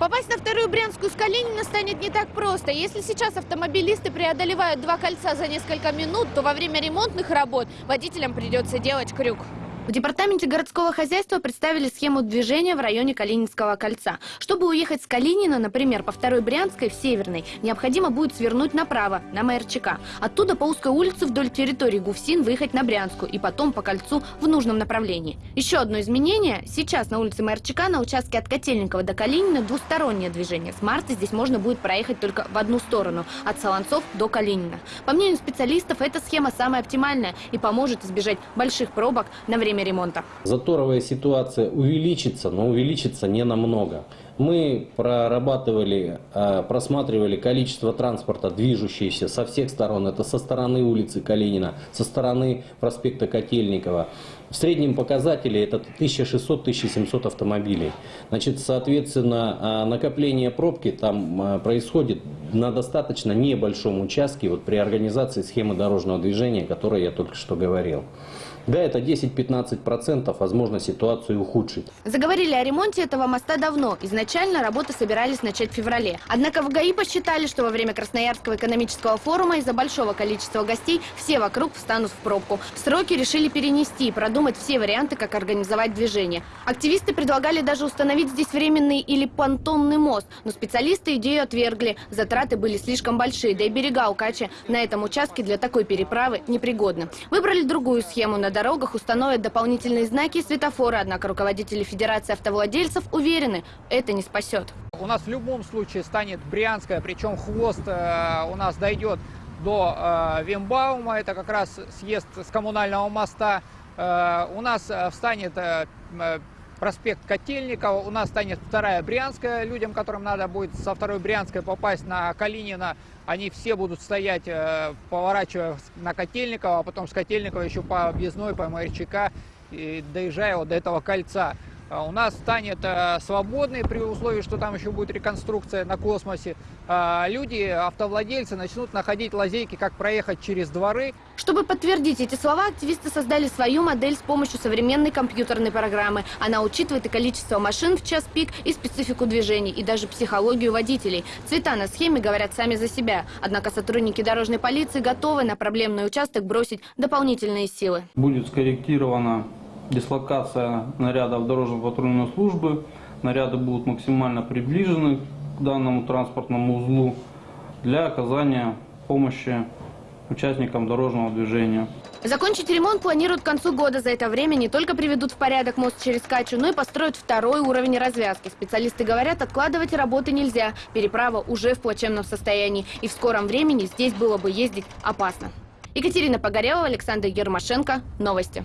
Попасть на вторую Брянскую с Калинина станет не так просто. Если сейчас автомобилисты преодолевают два кольца за несколько минут, то во время ремонтных работ водителям придется делать крюк. В департаменте городского хозяйства представили схему движения в районе Калининского кольца. Чтобы уехать с Калинина, например, по второй Брянской в Северной, необходимо будет свернуть направо, на МРЧК. Оттуда по узкой улице вдоль территории Гуфсин выехать на Брянскую и потом по кольцу в нужном направлении. Еще одно изменение. Сейчас на улице МРЧК на участке от Котельникова до Калинина двустороннее движение. С марта здесь можно будет проехать только в одну сторону, от Солонцов до Калинина. По мнению специалистов, эта схема самая оптимальная и поможет избежать больших пробок на время ремонта. Заторовая ситуация увеличится, но увеличится не намного. Мы прорабатывали, э, просматривали количество транспорта, движущееся со всех сторон. Это со стороны улицы Калинина, со стороны проспекта Котельникова. В среднем показатели это 1600-1700 автомобилей. Значит, соответственно, э, накопление пробки там э, происходит на достаточно небольшом участке вот при организации схемы дорожного движения, о которой я только что говорил. Да, это 10-15%, возможно, ситуацию ухудшить. Заговорили о ремонте этого моста давно. Изначально работы собирались начать в феврале. Однако в ГАИ посчитали, что во время Красноярского экономического форума из-за большого количества гостей все вокруг встанут в пробку. Сроки решили перенести и продумать все варианты, как организовать движение. Активисты предлагали даже установить здесь временный или понтонный мост, но специалисты идею отвергли. Затраты были слишком большие, да и берега у Качи на этом участке для такой переправы непригодны. Выбрали другую схему. На дорогах установят дополнительные знаки и светофоры, однако руководители Федерации автовладельцев уверены, это не спасет. У нас в любом случае станет Брянская, причем хвост э, у нас дойдет до э, Вимбаума, это как раз съезд с коммунального моста. Э, у нас э, встанет э, э, проспект Котельникова, у нас станет вторая Брянская. Людям, которым надо будет со второй Брянской попасть на Калинина, они все будут стоять, э, поворачивая на Котельникова, а потом с Котельникова еще по объездной, по МРЧК, и доезжая вот до этого кольца. А У нас станет э, свободный при условии, что там еще будет реконструкция на космосе. А Люди, автовладельцы начнут находить лазейки, как проехать через дворы. Чтобы подтвердить эти слова, активисты создали свою модель с помощью современной компьютерной программы. Она учитывает и количество машин в час пик, и специфику движений, и даже психологию водителей. Цвета на схеме говорят сами за себя. Однако сотрудники дорожной полиции готовы на проблемный участок бросить дополнительные силы. Будет скорректирована дислокация нарядов дорожно-патрульной службы. Наряды будут максимально приближены к данному транспортному узлу для оказания помощи участникам дорожного движения. Закончить ремонт планируют к концу года. За это время не только приведут в порядок мост через Качу, но и построят второй уровень развязки. Специалисты говорят, откладывать работы нельзя. Переправа уже в плачевном состоянии. И в скором времени здесь было бы ездить опасно. Екатерина Погорелова, Александр Ермашенко. Новости.